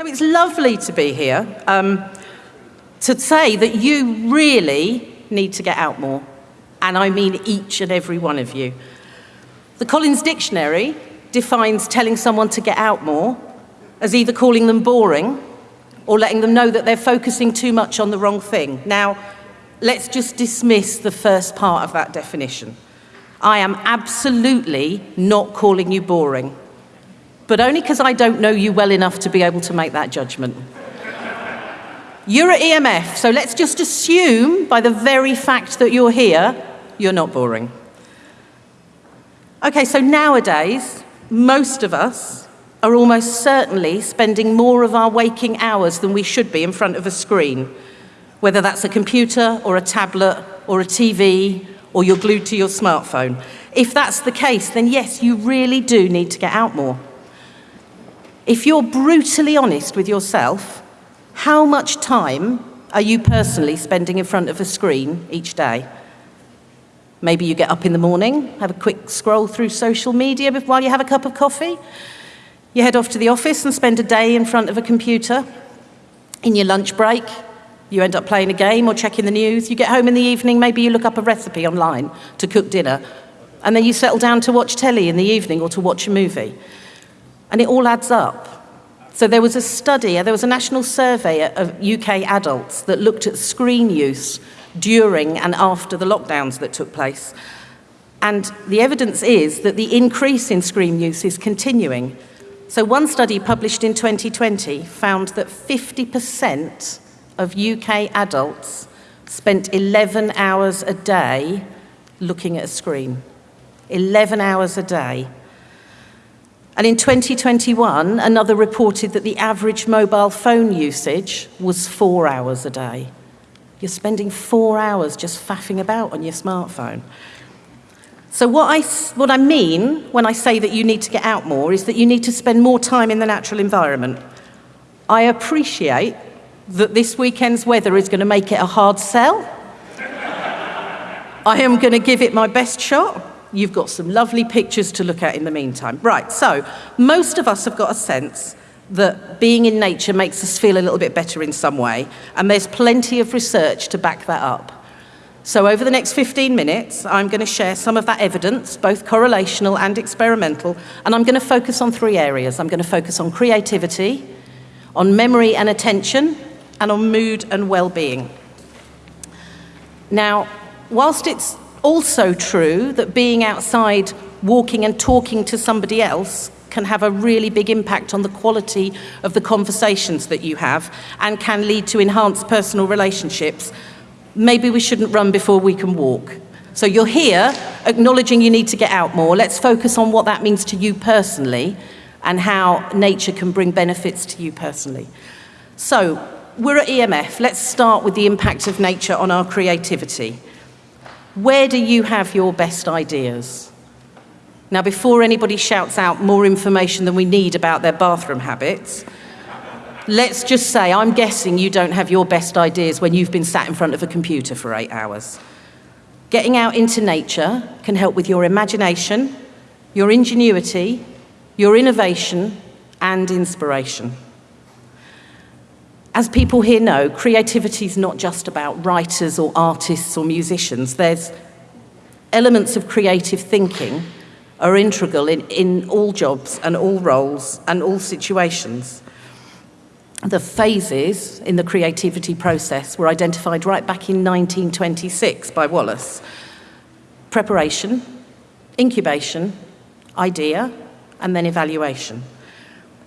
So it's lovely to be here um, to say that you really need to get out more. And I mean each and every one of you. The Collins Dictionary defines telling someone to get out more as either calling them boring or letting them know that they're focusing too much on the wrong thing. Now, let's just dismiss the first part of that definition. I am absolutely not calling you boring but only because I don't know you well enough to be able to make that judgment. You're at EMF, so let's just assume by the very fact that you're here, you're not boring. Okay, so nowadays, most of us are almost certainly spending more of our waking hours than we should be in front of a screen, whether that's a computer or a tablet or a TV or you're glued to your smartphone. If that's the case, then yes, you really do need to get out more. If you're brutally honest with yourself, how much time are you personally spending in front of a screen each day? Maybe you get up in the morning, have a quick scroll through social media while you have a cup of coffee. You head off to the office and spend a day in front of a computer. In your lunch break, you end up playing a game or checking the news. You get home in the evening, maybe you look up a recipe online to cook dinner. And then you settle down to watch telly in the evening or to watch a movie. And it all adds up. So there was a study, there was a national survey of UK adults that looked at screen use during and after the lockdowns that took place. And the evidence is that the increase in screen use is continuing. So one study published in 2020 found that 50% of UK adults spent 11 hours a day looking at a screen. 11 hours a day. And in 2021, another reported that the average mobile phone usage was four hours a day. You're spending four hours just faffing about on your smartphone. So what I, what I mean when I say that you need to get out more is that you need to spend more time in the natural environment. I appreciate that this weekend's weather is going to make it a hard sell. I am going to give it my best shot. You've got some lovely pictures to look at in the meantime. Right, so most of us have got a sense that being in nature makes us feel a little bit better in some way, and there's plenty of research to back that up. So over the next 15 minutes, I'm going to share some of that evidence, both correlational and experimental, and I'm going to focus on three areas. I'm going to focus on creativity, on memory and attention, and on mood and well-being. Now, whilst it's also true that being outside, walking and talking to somebody else can have a really big impact on the quality of the conversations that you have and can lead to enhanced personal relationships. Maybe we shouldn't run before we can walk. So you're here acknowledging you need to get out more. Let's focus on what that means to you personally and how nature can bring benefits to you personally. So we're at EMF. Let's start with the impact of nature on our creativity. Where do you have your best ideas? Now, before anybody shouts out more information than we need about their bathroom habits, let's just say I'm guessing you don't have your best ideas when you've been sat in front of a computer for eight hours. Getting out into nature can help with your imagination, your ingenuity, your innovation, and inspiration. As people here know, creativity is not just about writers or artists or musicians. There's elements of creative thinking are integral in, in all jobs and all roles and all situations. The phases in the creativity process were identified right back in 1926 by Wallas. Preparation, incubation, idea, and then evaluation.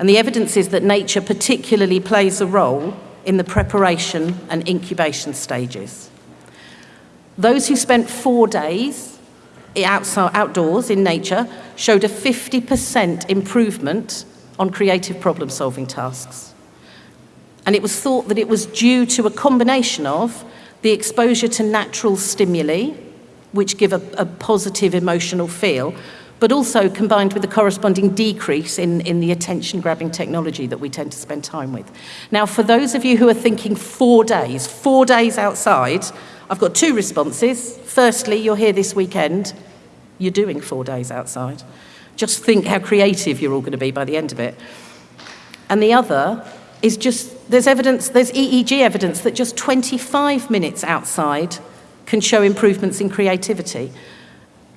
And the evidence is that nature particularly plays a role in the preparation and incubation stages. Those who spent four days outside, outdoors in nature showed a 50% improvement on creative problem solving tasks. And it was thought that it was due to a combination of the exposure to natural stimuli, which give a, a positive emotional feel, but also combined with the corresponding decrease in, in the attention-grabbing technology that we tend to spend time with. Now, for those of you who are thinking four days, four days outside, I've got two responses. Firstly, you're here this weekend, you're doing four days outside. Just think how creative you're all going to be by the end of it. And the other is just, there's evidence, there's EEG evidence that just 25 minutes outside can show improvements in creativity.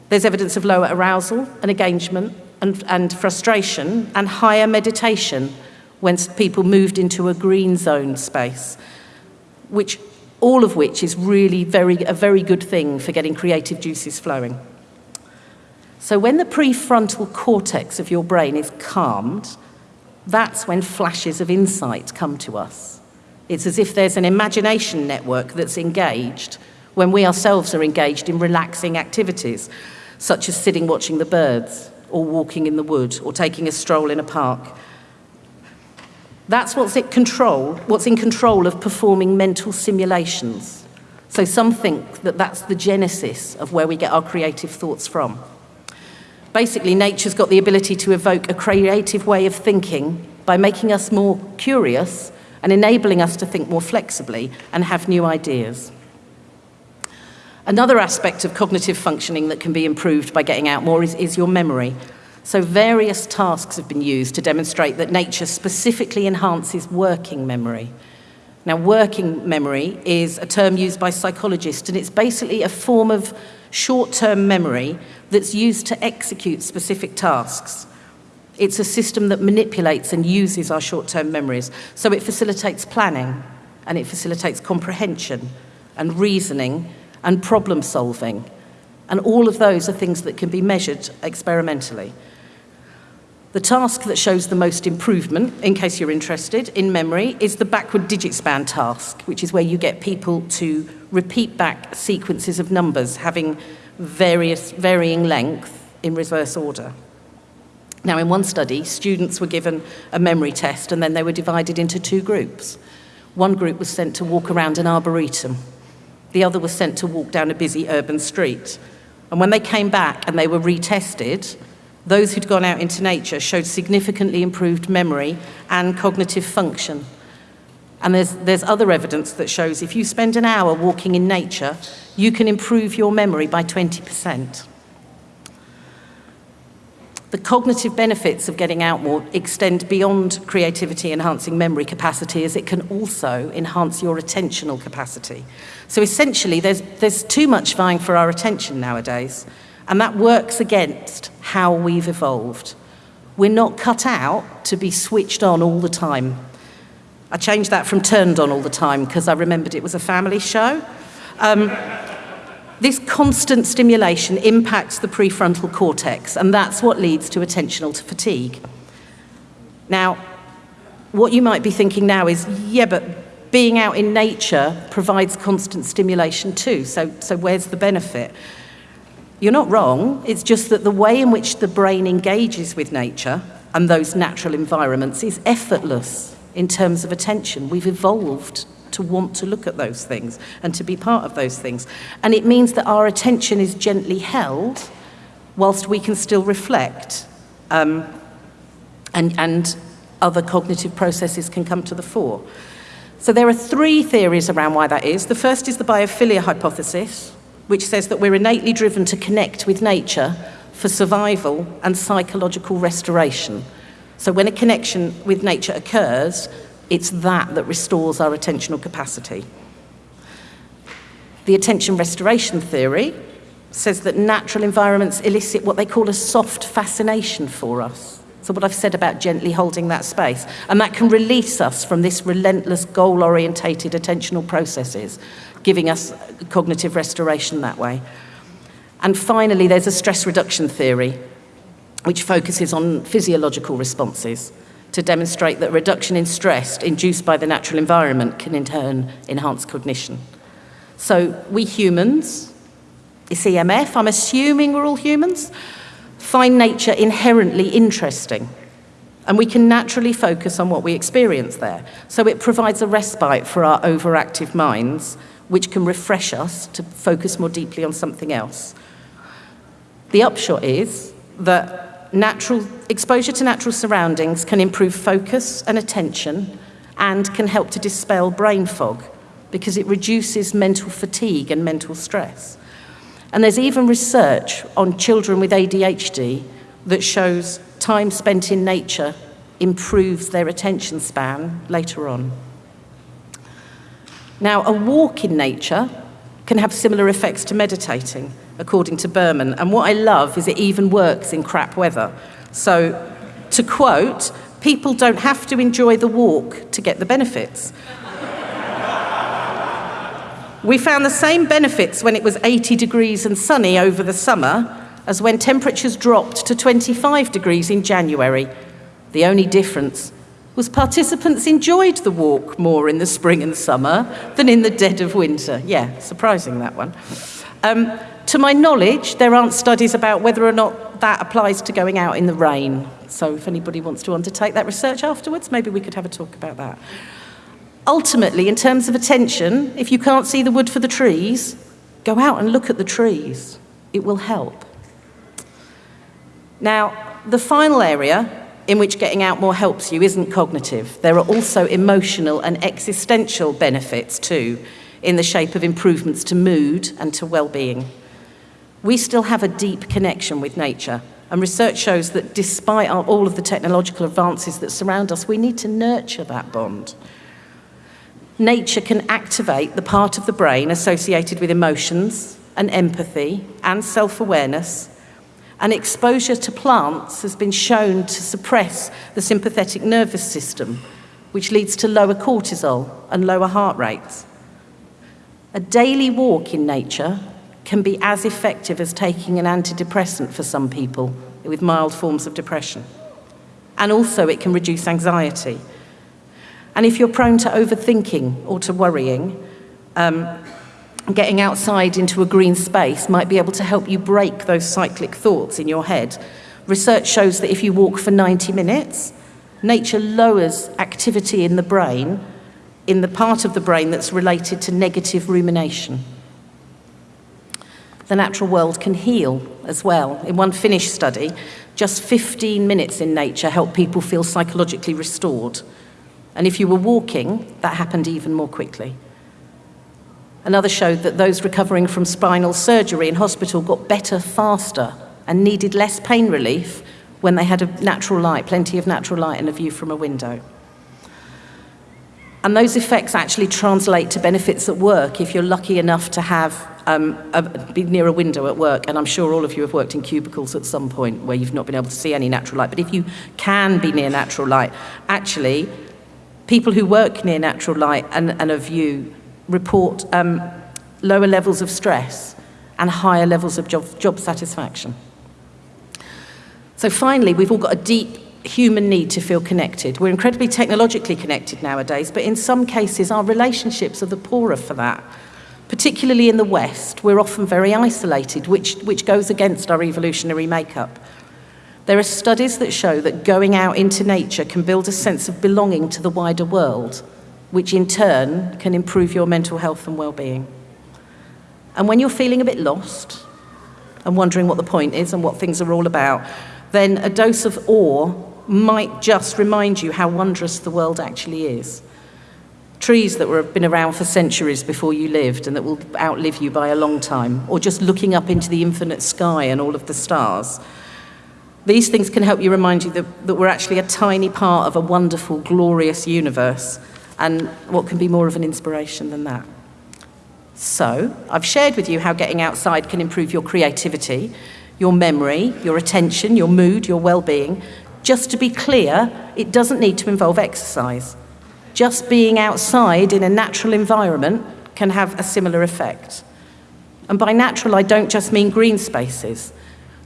There's evidence of lower arousal and engagement and, and frustration and higher meditation when people moved into a green zone space, which all of which is really very, a very good thing for getting creative juices flowing. So when the prefrontal cortex of your brain is calmed, that's when flashes of insight come to us. It's as if there's an imagination network that's engaged when we ourselves are engaged in relaxing activities, such as sitting watching the birds, or walking in the wood, or taking a stroll in a park. That's what's in control, what's in control of performing mental simulations. So some think that that's the genesis of where we get our creative thoughts from. Basically, nature's got the ability to evoke a creative way of thinking by making us more curious and enabling us to think more flexibly and have new ideas. Another aspect of cognitive functioning that can be improved by getting out more is, is your memory. So various tasks have been used to demonstrate that nature specifically enhances working memory. Now, working memory is a term used by psychologists, and it's basically a form of short-term memory that's used to execute specific tasks. It's a system that manipulates and uses our short-term memories. So it facilitates planning, and it facilitates comprehension and reasoning and problem solving. And all of those are things that can be measured experimentally. The task that shows the most improvement, in case you're interested, in memory, is the backward digit span task, which is where you get people to repeat back sequences of numbers having various, varying length in reverse order. Now, in one study, students were given a memory test and then they were divided into two groups. One group was sent to walk around an arboretum. The other was sent to walk down a busy urban street. And when they came back and they were retested, those who'd gone out into nature showed significantly improved memory and cognitive function. And there's, there's other evidence that shows if you spend an hour walking in nature, you can improve your memory by 20%. The cognitive benefits of getting out more extend beyond creativity enhancing memory capacity as it can also enhance your attentional capacity. So essentially, there's, there's too much vying for our attention nowadays. And that works against how we've evolved. We're not cut out to be switched on all the time. I changed that from turned on all the time because I remembered it was a family show. Um, this constant stimulation impacts the prefrontal cortex, and that's what leads to attentional fatigue. Now, what you might be thinking now is, yeah, but being out in nature provides constant stimulation too, so, so where's the benefit? You're not wrong. It's just that the way in which the brain engages with nature and those natural environments is effortless in terms of attention. We've evolved to want to look at those things and to be part of those things. And it means that our attention is gently held whilst we can still reflect um, and, and other cognitive processes can come to the fore. So there are three theories around why that is. The first is the biophilia hypothesis, which says that we're innately driven to connect with nature for survival and psychological restoration. So when a connection with nature occurs, it's that that restores our attentional capacity. The attention restoration theory says that natural environments elicit what they call a soft fascination for us. So what I've said about gently holding that space. And that can release us from this relentless goal-orientated attentional processes giving us cognitive restoration that way. And finally, there's a stress reduction theory, which focuses on physiological responses to demonstrate that reduction in stress induced by the natural environment can in turn enhance cognition. So we humans, it's EMF, I'm assuming we're all humans, find nature inherently interesting. And we can naturally focus on what we experience there. So it provides a respite for our overactive minds which can refresh us to focus more deeply on something else. The upshot is that natural, exposure to natural surroundings can improve focus and attention and can help to dispel brain fog because it reduces mental fatigue and mental stress. And there's even research on children with ADHD that shows time spent in nature improves their attention span later on. Now, a walk in nature can have similar effects to meditating, according to Berman. And what I love is it even works in crap weather. So, to quote, people don't have to enjoy the walk to get the benefits. we found the same benefits when it was 80 degrees and sunny over the summer as when temperatures dropped to 25 degrees in January. The only difference was participants enjoyed the walk more in the spring and summer than in the dead of winter. Yeah, surprising that one. Um, to my knowledge, there aren't studies about whether or not that applies to going out in the rain. So if anybody wants to undertake that research afterwards, maybe we could have a talk about that. Ultimately, in terms of attention, if you can't see the wood for the trees, go out and look at the trees. It will help. Now, the final area in which getting out more helps you isn't cognitive. There are also emotional and existential benefits too, in the shape of improvements to mood and to well-being. We still have a deep connection with nature, and research shows that despite all of the technological advances that surround us, we need to nurture that bond. Nature can activate the part of the brain associated with emotions and empathy and self-awareness and exposure to plants has been shown to suppress the sympathetic nervous system, which leads to lower cortisol and lower heart rates. A daily walk in nature can be as effective as taking an antidepressant for some people with mild forms of depression. And also it can reduce anxiety. And if you're prone to overthinking or to worrying, um, getting outside into a green space might be able to help you break those cyclic thoughts in your head. Research shows that if you walk for 90 minutes, nature lowers activity in the brain, in the part of the brain that's related to negative rumination. The natural world can heal as well. In one Finnish study, just 15 minutes in nature helped people feel psychologically restored. And if you were walking, that happened even more quickly. Another showed that those recovering from spinal surgery in hospital got better faster and needed less pain relief when they had a natural light, plenty of natural light and a view from a window. And those effects actually translate to benefits at work if you're lucky enough to have um, a, be near a window at work. And I'm sure all of you have worked in cubicles at some point where you've not been able to see any natural light. But if you can be near natural light, actually, people who work near natural light and, and a view report um, lower levels of stress and higher levels of job, job satisfaction. So finally, we've all got a deep human need to feel connected. We're incredibly technologically connected nowadays, but in some cases our relationships are the poorer for that. Particularly in the West, we're often very isolated, which, which goes against our evolutionary makeup. There are studies that show that going out into nature can build a sense of belonging to the wider world which in turn can improve your mental health and well-being. And when you're feeling a bit lost and wondering what the point is and what things are all about, then a dose of awe might just remind you how wondrous the world actually is. Trees that have been around for centuries before you lived and that will outlive you by a long time, or just looking up into the infinite sky and all of the stars. These things can help you remind you that, that we're actually a tiny part of a wonderful, glorious universe and what can be more of an inspiration than that? So, I've shared with you how getting outside can improve your creativity, your memory, your attention, your mood, your well-being. Just to be clear, it doesn't need to involve exercise. Just being outside in a natural environment can have a similar effect. And by natural, I don't just mean green spaces.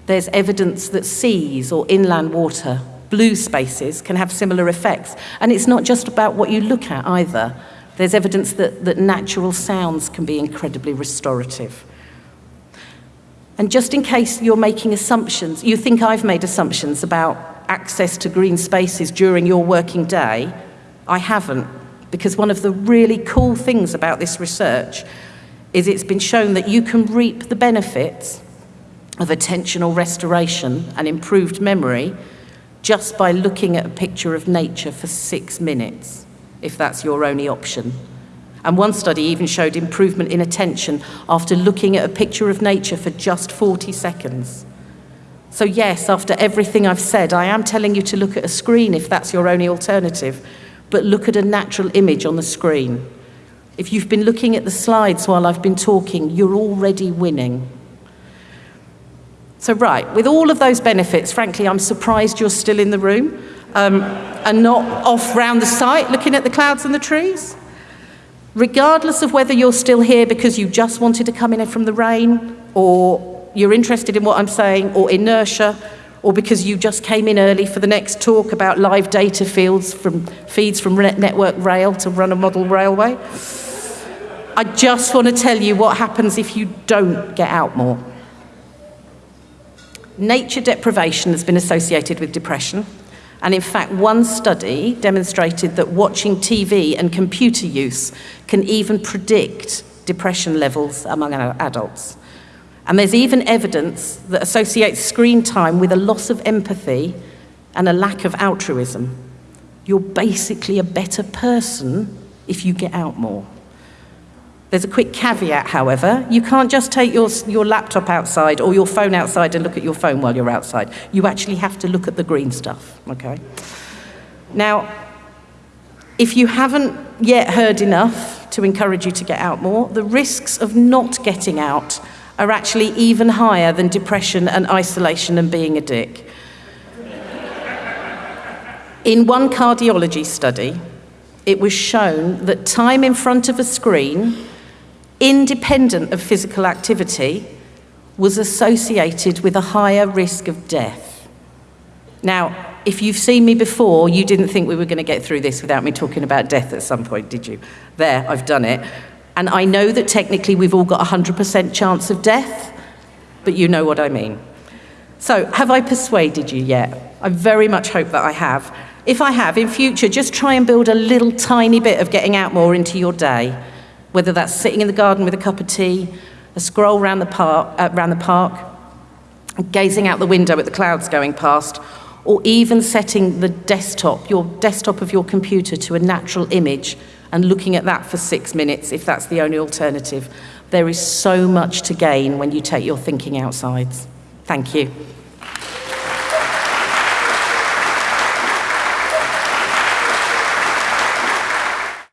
There's evidence that seas or inland water blue spaces can have similar effects. And it's not just about what you look at either. There's evidence that, that natural sounds can be incredibly restorative. And just in case you're making assumptions, you think I've made assumptions about access to green spaces during your working day, I haven't. Because one of the really cool things about this research is it's been shown that you can reap the benefits of attentional restoration and improved memory just by looking at a picture of nature for six minutes, if that's your only option. And one study even showed improvement in attention after looking at a picture of nature for just 40 seconds. So, yes, after everything I've said, I am telling you to look at a screen if that's your only alternative, but look at a natural image on the screen. If you've been looking at the slides while I've been talking, you're already winning. So, right, with all of those benefits, frankly, I'm surprised you're still in the room um, and not off round the site looking at the clouds and the trees. Regardless of whether you're still here because you just wanted to come in from the rain, or you're interested in what I'm saying, or inertia, or because you just came in early for the next talk about live data fields from feeds from Network Rail to run a model railway. I just want to tell you what happens if you don't get out more. Nature deprivation has been associated with depression. And in fact, one study demonstrated that watching TV and computer use can even predict depression levels among adults. And there's even evidence that associates screen time with a loss of empathy and a lack of altruism. You're basically a better person if you get out more. There's a quick caveat, however. You can't just take your, your laptop outside or your phone outside and look at your phone while you're outside. You actually have to look at the green stuff, okay? Now, if you haven't yet heard enough to encourage you to get out more, the risks of not getting out are actually even higher than depression and isolation and being a dick. In one cardiology study, it was shown that time in front of a screen independent of physical activity, was associated with a higher risk of death. Now, if you've seen me before, you didn't think we were going to get through this without me talking about death at some point, did you? There, I've done it. And I know that technically we've all got a 100% chance of death, but you know what I mean. So, have I persuaded you yet? I very much hope that I have. If I have, in future, just try and build a little tiny bit of getting out more into your day whether that's sitting in the garden with a cup of tea, a stroll around the park, uh, around the park gazing out the window at the clouds going past, or even setting the desktop, your desktop of your computer to a natural image and looking at that for six minutes if that's the only alternative. There is so much to gain when you take your thinking outside. Thank you.